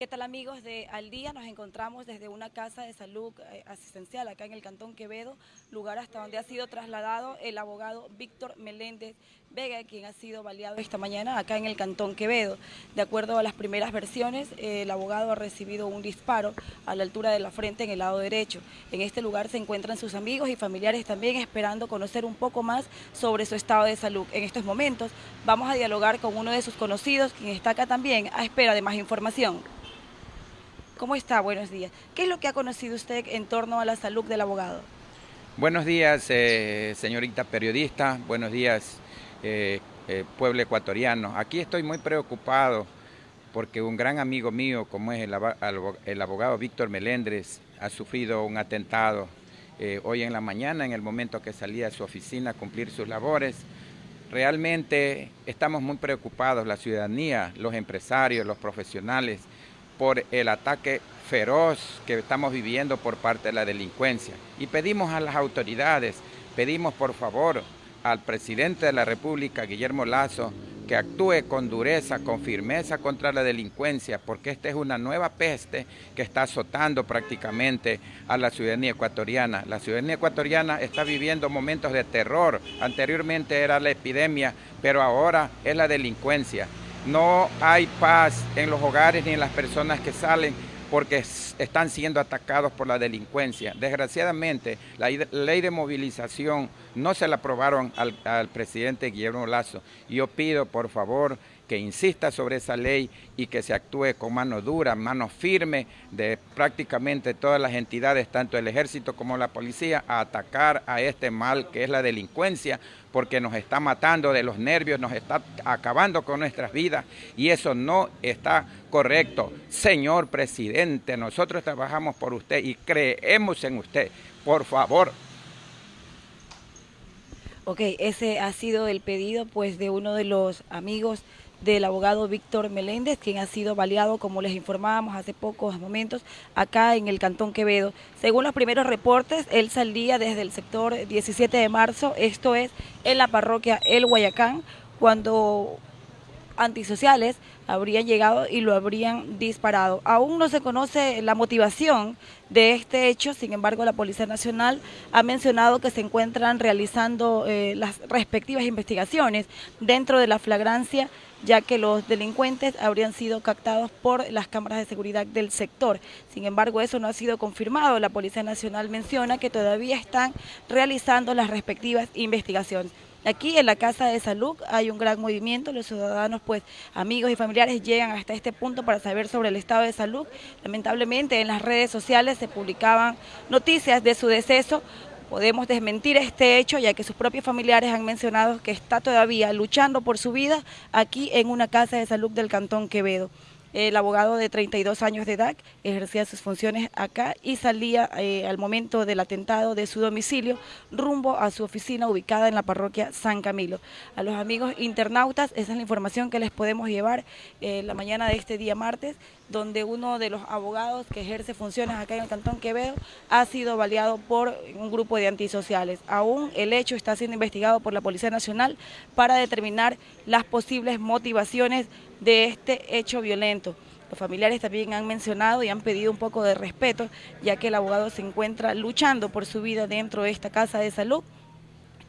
¿Qué tal amigos de Al Día? Nos encontramos desde una casa de salud eh, asistencial acá en el Cantón Quevedo, lugar hasta donde ha sido trasladado el abogado Víctor Meléndez Vega, quien ha sido baleado esta mañana acá en el Cantón Quevedo. De acuerdo a las primeras versiones, el abogado ha recibido un disparo a la altura de la frente en el lado derecho. En este lugar se encuentran sus amigos y familiares también esperando conocer un poco más sobre su estado de salud. En estos momentos vamos a dialogar con uno de sus conocidos, quien está acá también a espera de más información. ¿Cómo está? Buenos días. ¿Qué es lo que ha conocido usted en torno a la salud del abogado? Buenos días, eh, señorita periodista. Buenos días, eh, eh, pueblo ecuatoriano. Aquí estoy muy preocupado porque un gran amigo mío, como es el, abogado Víctor Melendres, ha sufrido un atentado hoy en la mañana, en el momento que salía a su oficina a cumplir sus labores. Realmente estamos muy preocupados, la ciudadanía, los empresarios, los profesionales, por el ataque feroz que estamos viviendo por parte de la delincuencia. Y pedimos a las autoridades, pedimos por favor al presidente de la República, Guillermo Lazo, que actúe con dureza, con firmeza contra la delincuencia, porque esta es una nueva peste que está azotando prácticamente a la ciudadanía ecuatoriana. La ciudadanía ecuatoriana está viviendo momentos de terror. Anteriormente era la epidemia, pero ahora es la delincuencia. No hay paz en los hogares ni en las personas que salen porque están siendo atacados por la delincuencia. Desgraciadamente, la ley de movilización no se la aprobaron al, presidente Guillermo Lazo. Yo pido, por favor, que insista sobre esa ley y que se actúe con mano dura, mano firme de prácticamente todas las entidades, tanto el ejército como la policía, a atacar a este mal que es la delincuencia, porque nos está matando de los nervios, nos está acabando con nuestras vidas y eso no está correcto. Señor presidente, nosotros trabajamos por usted y creemos en usted. Por favor, Ok, ese ha sido el pedido pues de uno de los amigos del abogado Víctor Meléndez, quien ha sido baleado, como les informábamos hace pocos momentos, acá en el Cantón Quevedo. Según los primeros reportes, él salía desde el sector 17 de marzo, esto es en la parroquia El Guayacán, cuando antisociales habrían llegado y lo habrían disparado. Aún no se conoce la motivación de este hecho, sin embargo la Policía Nacional ha mencionado que se encuentran realizando eh, las respectivas investigaciones dentro de la flagrancia ya que los delincuentes habrían sido captados por las cámaras de seguridad del sector. Sin embargo, eso no ha sido confirmado. La Policía Nacional menciona que todavía están realizando las respectivas investigaciones. Aquí en la Casa de Salud hay un gran movimiento, los ciudadanos, pues amigos y familiares llegan hasta este punto para saber sobre el estado de salud. Lamentablemente en las redes sociales se publicaban noticias de su deceso. Podemos desmentir este hecho ya que sus propios familiares han mencionado que está todavía luchando por su vida aquí en una casa de salud del Cantón Quevedo. El abogado de 32 años de edad ejercía sus funciones acá y salía eh, al momento del atentado de su domicilio rumbo a su oficina ubicada en la parroquia San Camilo. A los amigos internautas, esa es la información que les podemos llevar eh, la mañana de este día martes, donde uno de los abogados que ejerce funciones acá en el Cantón Quevedo ha sido baleado por un grupo de antisociales. Aún el hecho está siendo investigado por la Policía Nacional para determinar las posibles motivaciones de este hecho violento. Los familiares también han mencionado y han pedido un poco de respeto, ya que el abogado se encuentra luchando por su vida dentro de esta casa de salud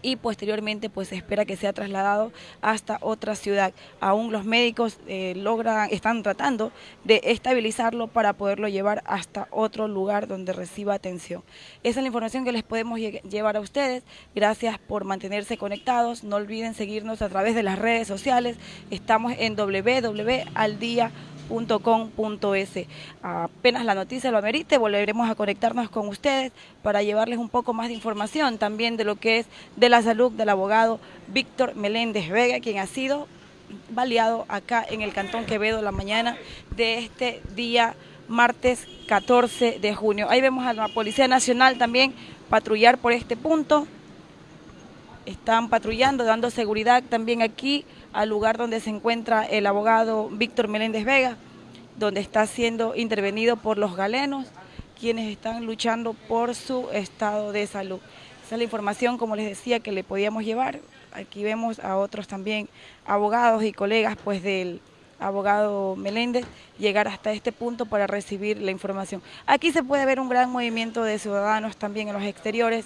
y posteriormente pues se espera que sea trasladado hasta otra ciudad. Aún los médicos eh, logran, están tratando de estabilizarlo para poderlo llevar hasta otro lugar donde reciba atención. Esa es la información que les podemos llevar a ustedes. Gracias por mantenerse conectados. No olviden seguirnos a través de las redes sociales. Estamos en www.aldia.com .com.es. Apenas la noticia lo amerite, volveremos a conectarnos con ustedes para llevarles un poco más de información también de lo que es de la salud del abogado Víctor Meléndez Vega, quien ha sido baleado acá en el Cantón Quevedo la mañana de este día martes 14 de junio. Ahí vemos a la Policía Nacional también patrullar por este punto. Están patrullando, dando seguridad también aquí al lugar donde se encuentra el abogado Víctor Meléndez Vega, donde está siendo intervenido por los galenos, quienes están luchando por su estado de salud. Esa es la información, como les decía, que le podíamos llevar. Aquí vemos a otros también abogados y colegas pues del abogado Meléndez, llegar hasta este punto para recibir la información. Aquí se puede ver un gran movimiento de ciudadanos también en los exteriores,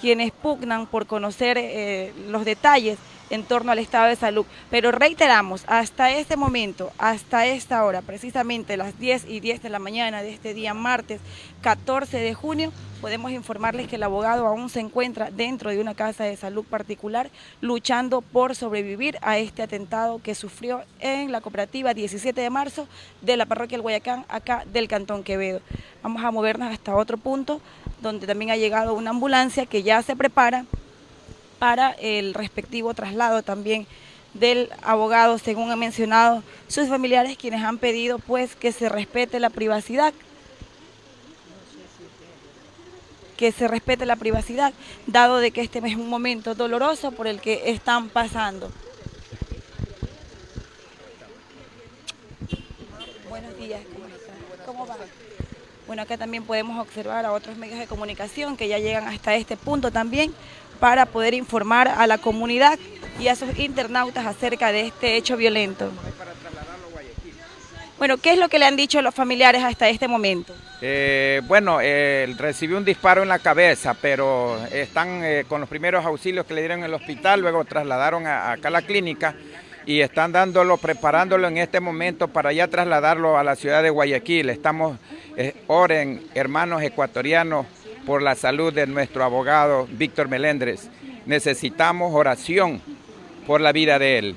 quienes pugnan por conocer eh, los detalles en torno al estado de salud. Pero reiteramos, hasta este momento, hasta esta hora, precisamente las 10 y 10 de la mañana de este día martes 14 de junio, podemos informarles que el abogado aún se encuentra dentro de una casa de salud particular luchando por sobrevivir a este atentado que sufrió en la cooperativa 17 de marzo de la parroquia El Guayacán, acá del Cantón Quevedo. Vamos a movernos hasta otro punto donde también ha llegado una ambulancia que ya se prepara para el respectivo traslado también del abogado, según han mencionado sus familiares, quienes han pedido pues que se respete la privacidad, que se respete la privacidad, dado de que este es un momento doloroso por el que están pasando. Buenos días, ¿cómo? ¿Cómo va? Bueno, acá también podemos observar a otros medios de comunicación que ya llegan hasta este punto también para poder informar a la comunidad y a sus internautas acerca de este hecho violento. Bueno, ¿qué es lo que le han dicho los familiares hasta este momento? Eh, bueno, eh, recibió un disparo en la cabeza, pero están eh, con los primeros auxilios que le dieron en el hospital, luego trasladaron acá a la clínica y están dándolo, preparándolo en este momento para ya trasladarlo a la ciudad de Guayaquil. Estamos, oren, hermanos ecuatorianos, por la salud de nuestro abogado Víctor Melendres. Necesitamos oración por la vida de él.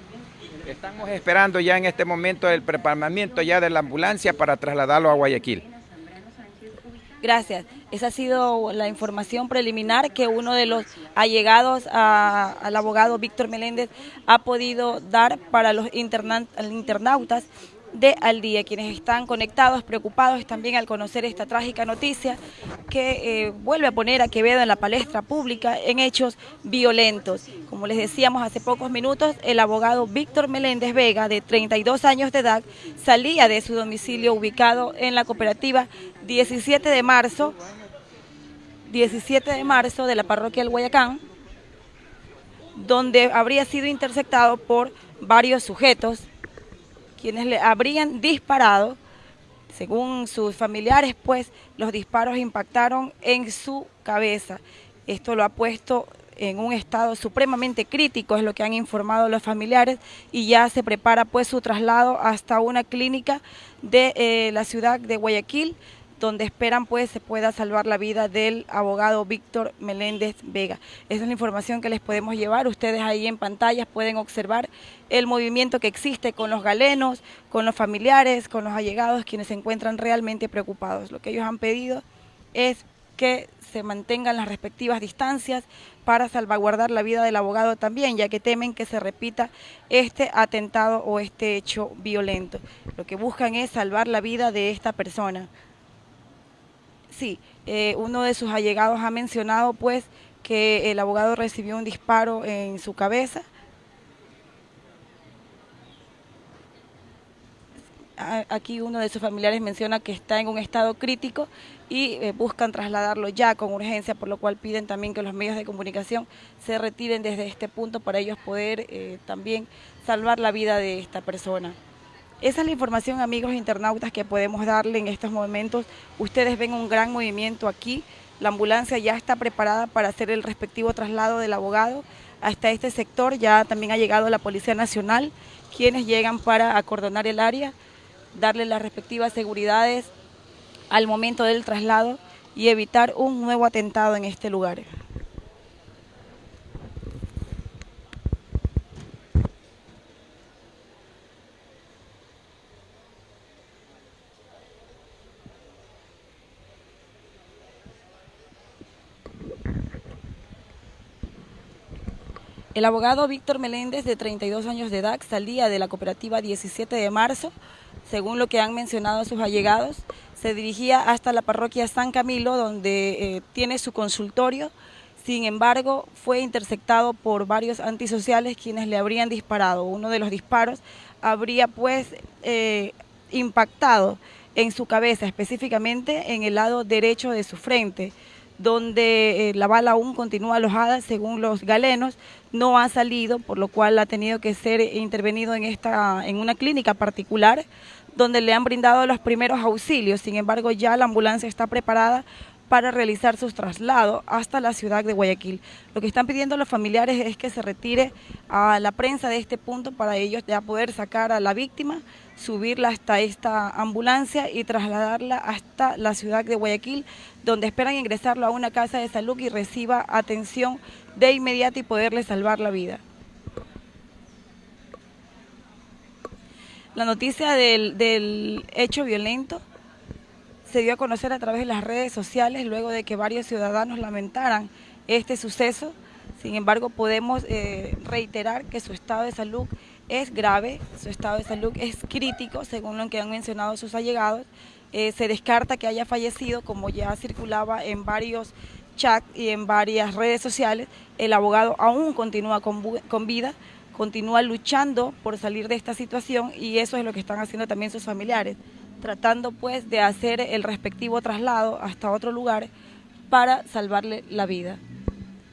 Estamos esperando ya en este momento el preparamiento ya de la ambulancia para trasladarlo a Guayaquil. Gracias. Esa ha sido la información preliminar que uno de los allegados al abogado Víctor Meléndez ha podido dar para los internautas de Al Día, quienes están conectados, preocupados también al conocer esta trágica noticia que eh, vuelve a poner a Quevedo en la palestra pública en hechos violentos. Como les decíamos hace pocos minutos, el abogado Víctor Meléndez Vega, de 32 años de edad, salía de su domicilio ubicado en la cooperativa 17 de marzo, 17 de marzo de la parroquia del Guayacán, donde habría sido interceptado por varios sujetos quienes le habrían disparado. Según sus familiares, pues los disparos impactaron en su cabeza. Esto lo ha puesto en un estado supremamente crítico, es lo que han informado los familiares, y ya se prepara pues su traslado hasta una clínica de eh, la ciudad de Guayaquil, donde esperan pues se pueda salvar la vida del abogado Víctor Meléndez Vega. Esa es la información que les podemos llevar. Ustedes ahí en pantallas pueden observar el movimiento que existe con los galenos, con los familiares, con los allegados, quienes se encuentran realmente preocupados. Lo que ellos han pedido es que se mantengan las respectivas distancias para salvaguardar la vida del abogado también, ya que temen que se repita este atentado o este hecho violento. Lo que buscan es salvar la vida de esta persona. Sí, eh, uno de sus allegados ha mencionado pues que el abogado recibió un disparo en su cabeza. Aquí uno de sus familiares menciona que está en un estado crítico y eh, buscan trasladarlo ya con urgencia, por lo cual piden también que los medios de comunicación se retiren desde este punto para ellos poder eh, también salvar la vida de esta persona. Esa es la información, amigos internautas, que podemos darle en estos momentos. Ustedes ven un gran movimiento aquí. La ambulancia ya está preparada para hacer el respectivo traslado del abogado hasta este sector. Ya también ha llegado la Policía Nacional, quienes llegan para acordonar el área, darle las respectivas seguridades al momento del traslado y evitar un nuevo atentado en este lugar. El abogado Víctor Meléndez, de 32 años de edad, salía de la cooperativa 17 de marzo, según lo que han mencionado sus allegados. Se dirigía hasta la parroquia San Camilo, donde eh, tiene su consultorio. Sin embargo, fue interceptado por varios antisociales quienes le habrían disparado. Uno de los disparos habría pues eh, impactado en su cabeza, específicamente en el lado derecho de su frente donde eh, la bala aún continúa alojada según los galenos, no ha salido, por lo cual ha tenido que ser intervenido en, esta, en una clínica particular donde le han brindado los primeros auxilios. Sin embargo, ya la ambulancia está preparada para realizar sus traslados hasta la ciudad de Guayaquil. Lo que están pidiendo los familiares es que se retire a la prensa de este punto para ellos ya poder sacar a la víctima, subirla hasta esta ambulancia y trasladarla hasta la ciudad de Guayaquil, donde esperan ingresarlo a una casa de salud y reciba atención de inmediato y poderle salvar la vida. La noticia del, del hecho violento se dio a conocer a través de las redes sociales luego de que varios ciudadanos lamentaran este suceso. Sin embargo, podemos eh, reiterar que su estado de salud es grave, su estado de salud es crítico, según lo que han mencionado sus allegados. Eh, se descarta que haya fallecido, como ya circulaba en varios chats y en varias redes sociales. El abogado aún continúa con, con vida, continúa luchando por salir de esta situación y eso es lo que están haciendo también sus familiares tratando pues de hacer el respectivo traslado hasta otro lugar para salvarle la vida.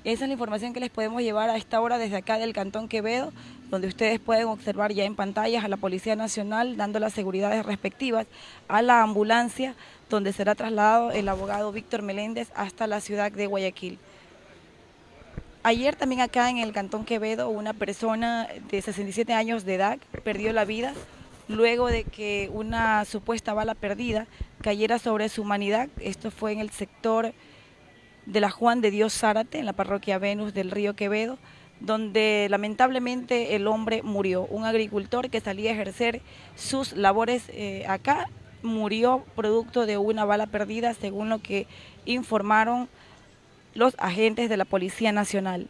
Esa es la información que les podemos llevar a esta hora desde acá del Cantón Quevedo, donde ustedes pueden observar ya en pantallas a la Policía Nacional dando las seguridades respectivas a la ambulancia donde será trasladado el abogado Víctor Meléndez hasta la ciudad de Guayaquil. Ayer también acá en el Cantón Quevedo una persona de 67 años de edad perdió la vida luego de que una supuesta bala perdida cayera sobre su humanidad. Esto fue en el sector de la Juan de Dios Zárate, en la parroquia Venus del río Quevedo, donde lamentablemente el hombre murió. Un agricultor que salía a ejercer sus labores eh, acá murió producto de una bala perdida, según lo que informaron los agentes de la Policía Nacional.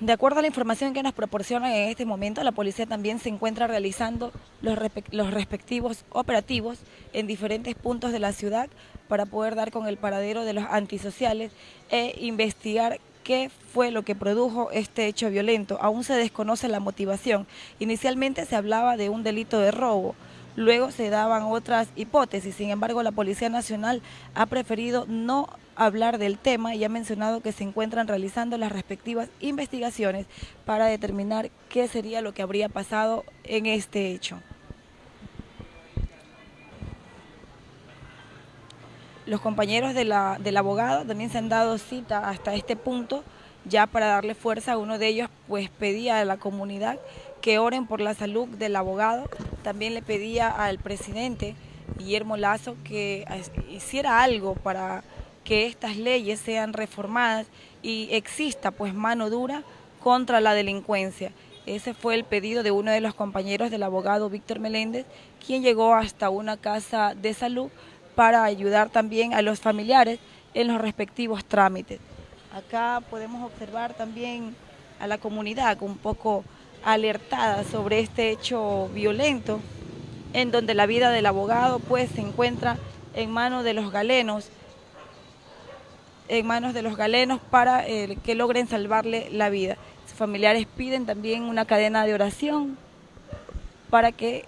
De acuerdo a la información que nos proporcionan en este momento, la policía también se encuentra realizando los, respectivos operativos en diferentes puntos de la ciudad para poder dar con el paradero de los antisociales e investigar qué fue lo que produjo este hecho violento. Aún se desconoce la motivación. Inicialmente se hablaba de un delito de robo, luego se daban otras hipótesis. Sin embargo, la Policía Nacional ha preferido no hablar del tema y ha mencionado que se encuentran realizando las respectivas investigaciones para determinar qué sería lo que habría pasado en este hecho. Los compañeros de la, del abogado también se han dado cita hasta este punto ya para darle fuerza. Uno de ellos pues pedía a la comunidad que oren por la salud del abogado. También le pedía al presidente Guillermo Lazo que hiciera algo para que estas leyes sean reformadas y exista pues mano dura contra la delincuencia. Ese fue el pedido de uno de los compañeros del abogado Víctor Meléndez, quien llegó hasta una casa de salud para ayudar también a los familiares en los respectivos trámites. Acá podemos observar también a la comunidad un poco alertada sobre este hecho violento, en donde la vida del abogado pues se encuentra en manos de los galenos en manos de los galenos para eh, que logren salvarle la vida. Sus familiares piden también una cadena de oración para que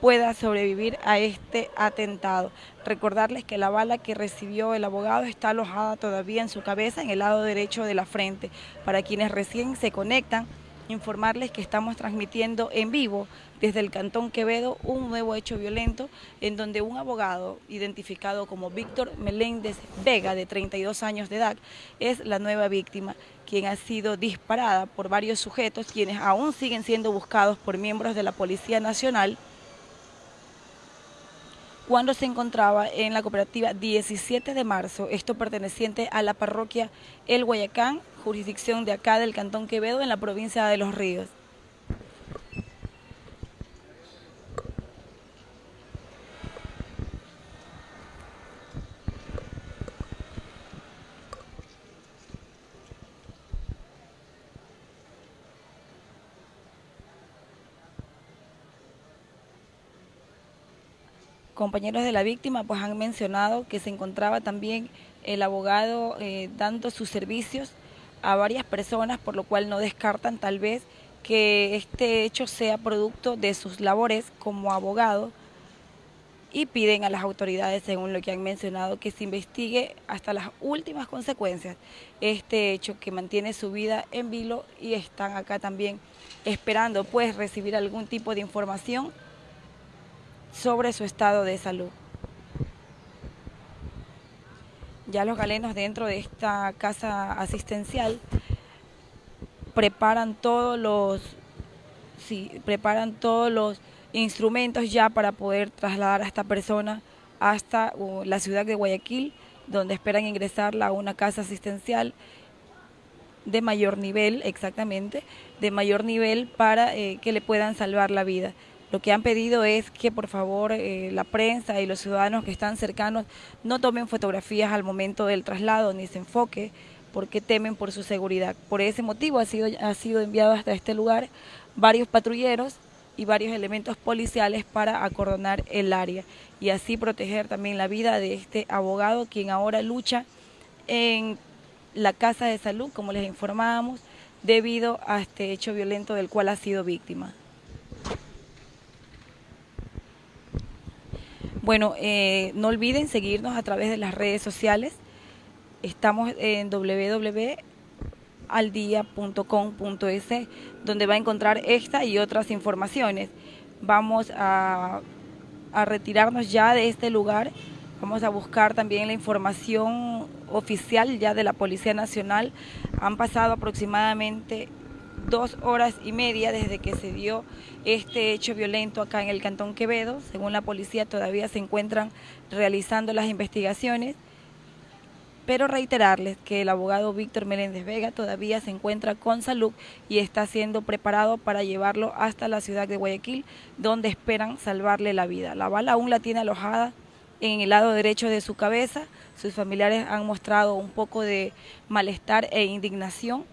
pueda sobrevivir a este atentado. Recordarles que la bala que recibió el abogado está alojada todavía en su cabeza, en el lado derecho de la frente. Para quienes recién se conectan, informarles que estamos transmitiendo en vivo desde el Cantón Quevedo un nuevo hecho violento en donde un abogado identificado como Víctor Meléndez Vega, de 32 años de edad, es la nueva víctima, quien ha sido disparada por varios sujetos, quienes aún siguen siendo buscados por miembros de la Policía Nacional, cuando se encontraba en la cooperativa 17 de marzo, esto perteneciente a la parroquia El Guayacán, jurisdicción de acá del Cantón Quevedo en la provincia de Los Ríos. Compañeros de la víctima pues han mencionado que se encontraba también el abogado eh, dando sus servicios a varias personas, por lo cual no descartan tal vez que este hecho sea producto de sus labores como abogado y piden a las autoridades, según lo que han mencionado, que se investigue hasta las últimas consecuencias este hecho que mantiene su vida en vilo y están acá también esperando pues recibir algún tipo de información sobre su estado de salud. Ya los galenos dentro de esta casa asistencial preparan todos los sí, preparan todos los instrumentos ya para poder trasladar a esta persona hasta la ciudad de Guayaquil, donde esperan ingresarla a una casa asistencial de mayor nivel, exactamente, de mayor nivel para eh, que le puedan salvar la vida. Lo que han pedido es que por favor eh, la prensa y los ciudadanos que están cercanos no tomen fotografías al momento del traslado ni se enfoque porque temen por su seguridad. Por ese motivo ha sido, ha sido enviado hasta este lugar varios patrulleros y varios elementos policiales para acordonar el área y así proteger también la vida de este abogado quien ahora lucha en la casa de salud, como les informábamos, debido a este hecho violento del cual ha sido víctima. Bueno, eh, no olviden seguirnos a través de las redes sociales. Estamos en www aldia.com.es, donde va a encontrar esta y otras informaciones. Vamos a retirarnos ya de este lugar, vamos a buscar también la información oficial ya de la Policía Nacional. Han pasado aproximadamente dos horas y media desde que se dio este hecho violento acá en el Cantón Quevedo. Según la policía todavía se encuentran realizando las investigaciones pero reiterarles que el abogado Víctor Meléndez Vega todavía se encuentra con salud y está siendo preparado para llevarlo hasta la ciudad de Guayaquil, donde esperan salvarle la vida. La bala aún la tiene alojada en el lado derecho de su cabeza. Sus familiares han mostrado un poco de malestar e indignación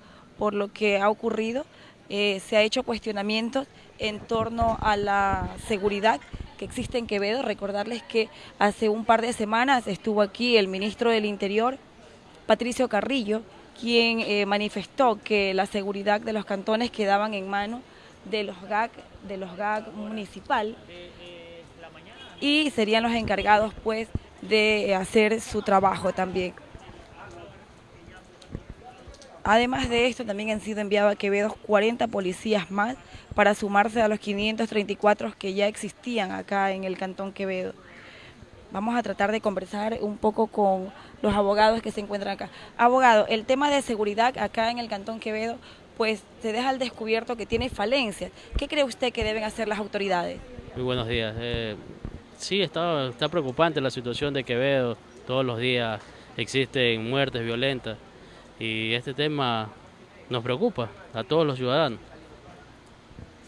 por lo que ha ocurrido. Eh, se ha hecho cuestionamientos en torno a la seguridad que existe en Quevedo. Recordarles que hace un par de semanas estuvo aquí el ministro del Interior, Patricio Carrillo, quien eh, manifestó que la seguridad de los cantones quedaban en manos de los GAC, de los GAC municipal y serían los encargados pues de hacer su trabajo también. Además de esto, también han sido enviados a Quevedo 40 policías más para sumarse a los 534 que ya existían acá en el Cantón Quevedo. Vamos a tratar de conversar un poco con los abogados que se encuentran acá. Abogado, el tema de seguridad acá en el Cantón Quevedo, pues se deja al descubierto que tiene falencias. ¿Qué cree usted que deben hacer las autoridades? Muy buenos días. Eh, sí, está, está preocupante la situación de Quevedo. Todos los días existen muertes violentas y este tema nos preocupa a todos los ciudadanos.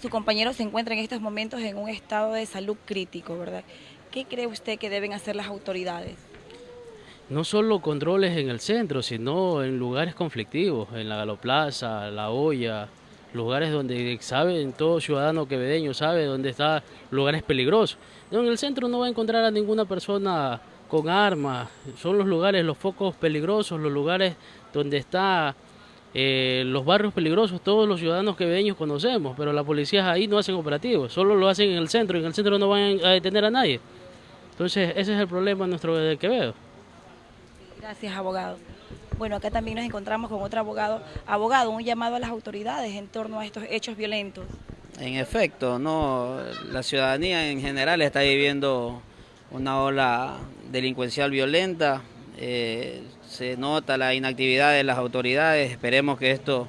Su compañero se encuentra en estos momentos en un estado de salud crítico, ¿verdad? ¿Qué cree usted que deben hacer las autoridades? No solo controles en el centro, sino en lugares conflictivos, en la Galoplaza, La Olla, lugares donde saben, todo ciudadano quevedeño sabe dónde están lugares peligrosos. No, en el centro no va a encontrar a ninguna persona con armas, son los lugares, los focos peligrosos, los lugares donde están eh, los barrios peligrosos, todos los ciudadanos quevedeños conocemos, pero las policías ahí no hacen operativos, solo lo hacen en el centro y en el centro no van a detener a nadie. Entonces ese es el problema nuestro de Quevedo. Gracias, abogado. Bueno, acá también nos encontramos con otro abogado. Abogado, un llamado a las autoridades en torno a estos hechos violentos. En efecto, no, la ciudadanía en general está viviendo una ola delincuencial violenta, eh, se nota la inactividad de las autoridades, esperemos que esto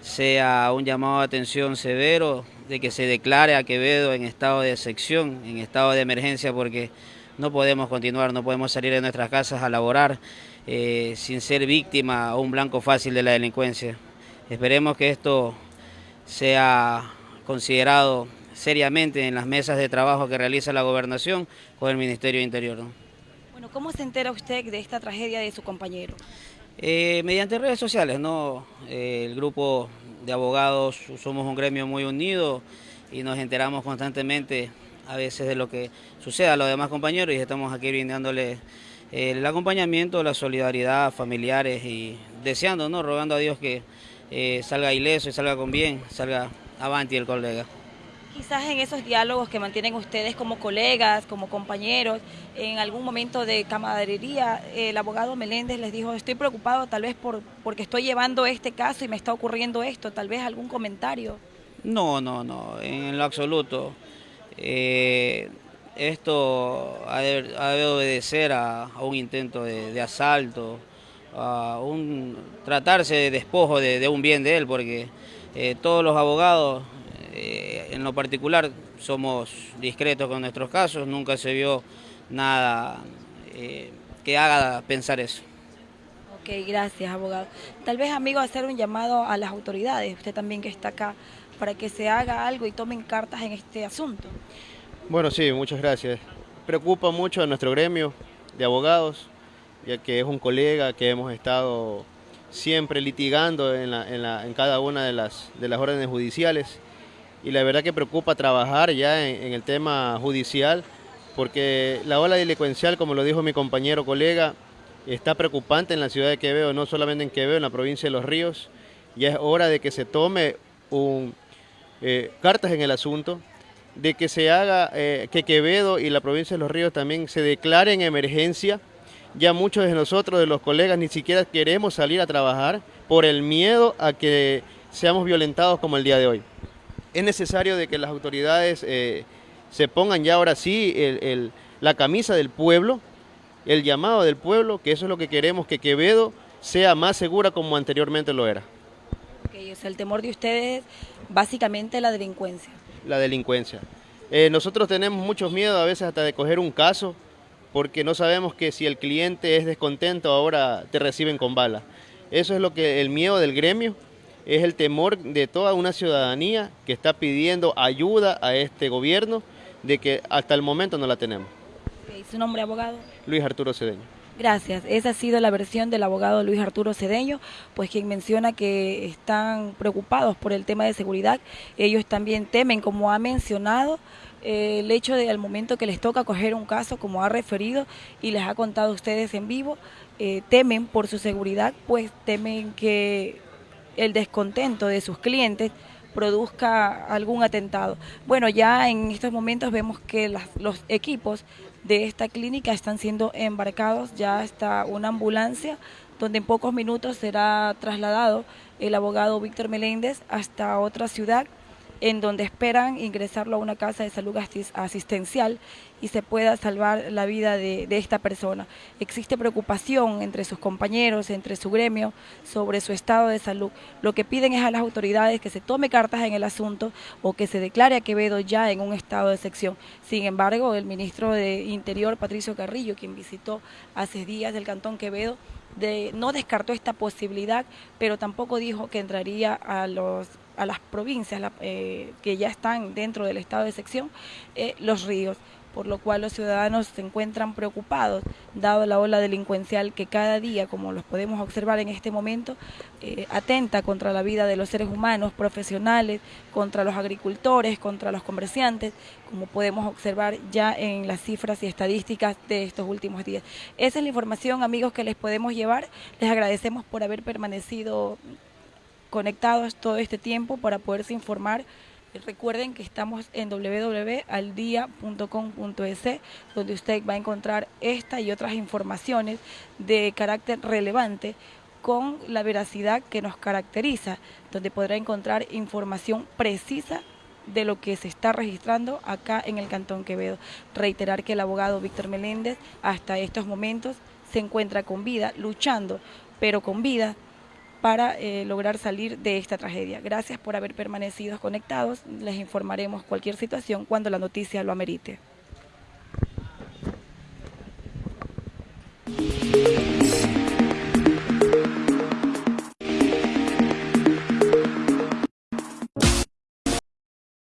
sea un llamado de atención severo, de que se declare a Quevedo en estado de sección, en estado de emergencia, porque no podemos continuar, no podemos salir de nuestras casas a laborar eh, sin ser víctima o un blanco fácil de la delincuencia. Esperemos que esto sea considerado seriamente en las mesas de trabajo que realiza la gobernación con el Ministerio de Interior. ¿Cómo se entera usted de esta tragedia de su compañero? Eh, mediante redes sociales, ¿no? Eh, el grupo de abogados somos un gremio muy unido y nos enteramos constantemente a veces de lo que sucede a los demás compañeros y estamos aquí brindándole el acompañamiento, la solidaridad familiares y deseando, ¿no? rogando a Dios que salga ileso y salga con bien, salga avanti el colega. Quizás en esos diálogos que mantienen ustedes como colegas, como compañeros, en algún momento de camaradería, el abogado Meléndez les dijo, estoy preocupado tal vez por porque estoy llevando este caso y me está ocurriendo esto, tal vez algún comentario. No, no, no, en lo absoluto. Eh, esto ha de, obedecer a, un intento de, asalto, a un tratarse de despojo de, un bien de él, porque eh, todos los abogados eh, en lo particular somos discretos con nuestros casos, nunca se vio nada eh, que haga pensar eso. Ok, gracias abogado. Tal vez amigo hacer un llamado a las autoridades, usted también que está acá, para que se haga algo y tomen cartas en este asunto. Bueno, sí, muchas gracias. Preocupa mucho a nuestro gremio de abogados, ya que es un colega que hemos estado siempre litigando en, en cada una de las, de las órdenes judiciales y la verdad que preocupa trabajar ya en, el tema judicial porque la ola delincuencial, como lo dijo mi compañero colega, está preocupante en la ciudad de Quevedo, no solamente en Quevedo, en la provincia de Los Ríos. Ya es hora de que se tome eh, cartas en el asunto, de que se haga eh, que Quevedo y la provincia de Los Ríos también se declaren emergencia. Ya muchos de nosotros, de los colegas, ni siquiera queremos salir a trabajar por el miedo a que seamos violentados como el día de hoy es necesario de que las autoridades eh, se pongan ya ahora sí la camisa del pueblo, el llamado del pueblo, que eso es lo que queremos, que Quevedo sea más segura como anteriormente lo era. Okay, el temor de ustedes básicamente la delincuencia. La delincuencia. Eh, nosotros tenemos muchos miedos a veces hasta de coger un caso, porque no sabemos que si el cliente es descontento ahora te reciben con bala. Eso es lo que el miedo del gremio es el temor de toda una ciudadanía que está pidiendo ayuda a este gobierno de que hasta el momento no la tenemos. ¿Su nombre, abogado? Luis Arturo Cedeño. Gracias. Esa ha sido la versión del abogado Luis Arturo Cedeño, pues quien menciona que están preocupados por el tema de seguridad. Ellos también temen, como ha mencionado, eh, el hecho de al momento que les toca coger un caso, como ha referido y les ha contado ustedes en vivo, eh, temen por su seguridad, pues temen que el descontento de sus clientes produzca algún atentado. Bueno, ya en estos momentos vemos que los equipos de esta clínica están siendo embarcados, ya está una ambulancia donde en pocos minutos será trasladado el abogado Víctor Meléndez hasta otra ciudad en donde esperan ingresarlo a una casa de salud asistencial y se pueda salvar la vida de, esta persona. Existe preocupación entre sus compañeros, entre su gremio, sobre su estado de salud. Lo que piden es a las autoridades que se tome cartas en el asunto o que se declare a Quevedo ya en un estado de sección. Sin embargo, el ministro de Interior, Patricio Carrillo, quien visitó hace días el Cantón Quevedo, no descartó esta posibilidad, pero tampoco dijo que entraría a los a las provincias eh, que ya están dentro del estado de sección, eh, los ríos, por lo cual los ciudadanos se encuentran preocupados, dado la ola delincuencial que cada día, como los podemos observar en este momento, eh, atenta contra la vida de los seres humanos, profesionales, contra los agricultores, contra los comerciantes, como podemos observar ya en las cifras y estadísticas de estos últimos días. Esa es la información, amigos, que les podemos llevar. Les agradecemos por haber permanecido conectados todo este tiempo para poderse informar. Recuerden que estamos en www.aldia.com.es, donde usted va a encontrar esta y otras informaciones de carácter relevante con la veracidad que nos caracteriza, donde podrá encontrar información precisa de lo que se está registrando acá en el Cantón Quevedo. Reiterar que el abogado Víctor Meléndez hasta estos momentos se encuentra con vida, luchando, pero con vida para eh, lograr salir de esta tragedia. Gracias por haber permanecido conectados. Les informaremos cualquier situación cuando la noticia lo amerite.